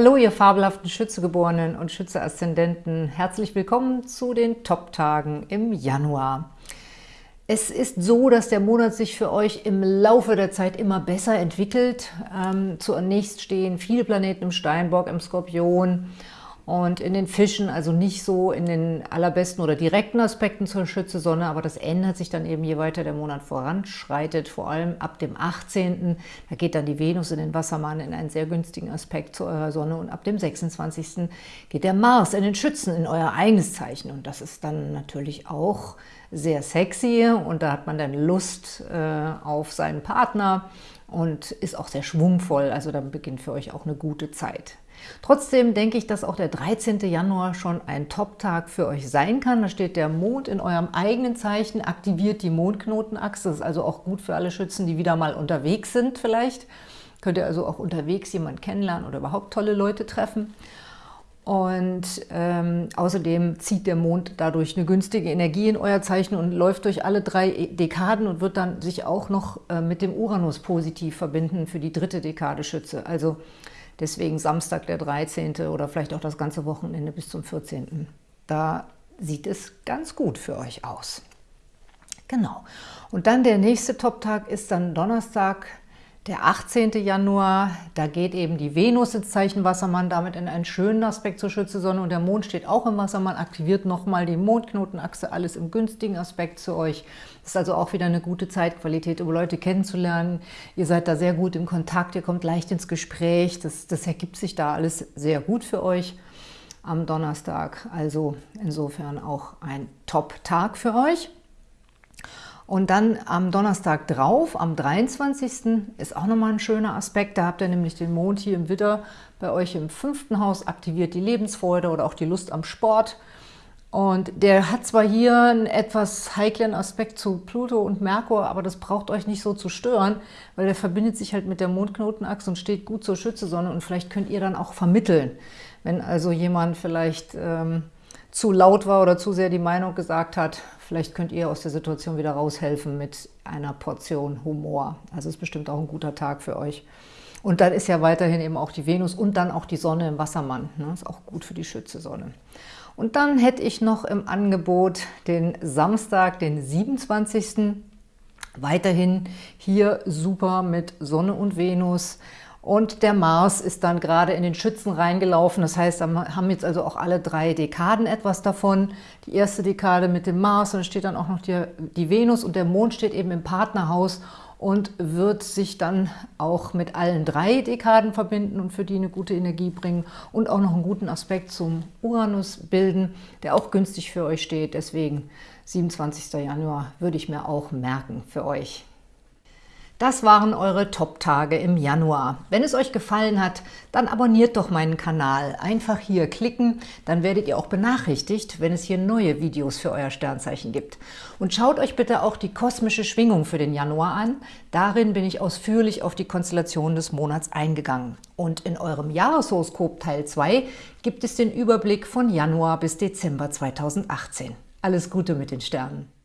Hallo, ihr fabelhaften Schützegeborenen und Schütze-Aszendenten. Herzlich willkommen zu den Top-Tagen im Januar. Es ist so, dass der Monat sich für euch im Laufe der Zeit immer besser entwickelt. Ähm, zunächst stehen viele Planeten im Steinbock, im Skorpion und in den Fischen, also nicht so in den allerbesten oder direkten Aspekten zur Schütze-Sonne, aber das ändert sich dann eben, je weiter der Monat voranschreitet, vor allem ab dem 18. Da geht dann die Venus in den Wassermann in einen sehr günstigen Aspekt zu eurer Sonne und ab dem 26. geht der Mars in den Schützen, in euer eigenes Zeichen und das ist dann natürlich auch sehr sexy und da hat man dann Lust äh, auf seinen Partner und ist auch sehr schwungvoll, also dann beginnt für euch auch eine gute Zeit. Trotzdem denke ich, dass auch der 13. Januar schon ein Top-Tag für euch sein kann. Da steht der Mond in eurem eigenen Zeichen, aktiviert die Mondknotenachse. Das ist also auch gut für alle Schützen, die wieder mal unterwegs sind vielleicht. Könnt ihr also auch unterwegs jemanden kennenlernen oder überhaupt tolle Leute treffen. Und ähm, außerdem zieht der Mond dadurch eine günstige Energie in euer Zeichen und läuft durch alle drei Dekaden und wird dann sich auch noch äh, mit dem Uranus positiv verbinden für die dritte Dekade Schütze. Also Deswegen Samstag der 13. oder vielleicht auch das ganze Wochenende bis zum 14. Da sieht es ganz gut für euch aus. Genau. Und dann der nächste Top-Tag ist dann Donnerstag, der 18. Januar, da geht eben die Venus ins Zeichen Wassermann, damit in einen schönen Aspekt zur Schütze-Sonne und der Mond steht auch im Wassermann, aktiviert nochmal die Mondknotenachse, alles im günstigen Aspekt zu euch. Das ist also auch wieder eine gute Zeitqualität, um Leute kennenzulernen. Ihr seid da sehr gut im Kontakt, ihr kommt leicht ins Gespräch, das, das ergibt sich da alles sehr gut für euch am Donnerstag. Also insofern auch ein Top-Tag für euch. Und dann am Donnerstag drauf, am 23. ist auch nochmal ein schöner Aspekt. Da habt ihr nämlich den Mond hier im Widder bei euch im fünften Haus, aktiviert die Lebensfreude oder auch die Lust am Sport. Und der hat zwar hier einen etwas heiklen Aspekt zu Pluto und Merkur, aber das braucht euch nicht so zu stören, weil der verbindet sich halt mit der Mondknotenachse und steht gut zur Schützesonne und vielleicht könnt ihr dann auch vermitteln. Wenn also jemand vielleicht ähm, zu laut war oder zu sehr die Meinung gesagt hat, Vielleicht könnt ihr aus der Situation wieder raushelfen mit einer Portion Humor. Also ist bestimmt auch ein guter Tag für euch. Und dann ist ja weiterhin eben auch die Venus und dann auch die Sonne im Wassermann. Ne? Ist auch gut für die Schütze-Sonne. Und dann hätte ich noch im Angebot den Samstag, den 27. Weiterhin hier super mit Sonne und Venus. Und der Mars ist dann gerade in den Schützen reingelaufen. Das heißt, da haben jetzt also auch alle drei Dekaden etwas davon. Die erste Dekade mit dem Mars, und dann steht dann auch noch die, die Venus und der Mond steht eben im Partnerhaus und wird sich dann auch mit allen drei Dekaden verbinden und für die eine gute Energie bringen und auch noch einen guten Aspekt zum Uranus bilden, der auch günstig für euch steht. Deswegen 27. Januar würde ich mir auch merken für euch. Das waren eure Top-Tage im Januar. Wenn es euch gefallen hat, dann abonniert doch meinen Kanal. Einfach hier klicken, dann werdet ihr auch benachrichtigt, wenn es hier neue Videos für euer Sternzeichen gibt. Und schaut euch bitte auch die kosmische Schwingung für den Januar an. Darin bin ich ausführlich auf die Konstellation des Monats eingegangen. Und in eurem Jahreshoroskop Teil 2 gibt es den Überblick von Januar bis Dezember 2018. Alles Gute mit den Sternen!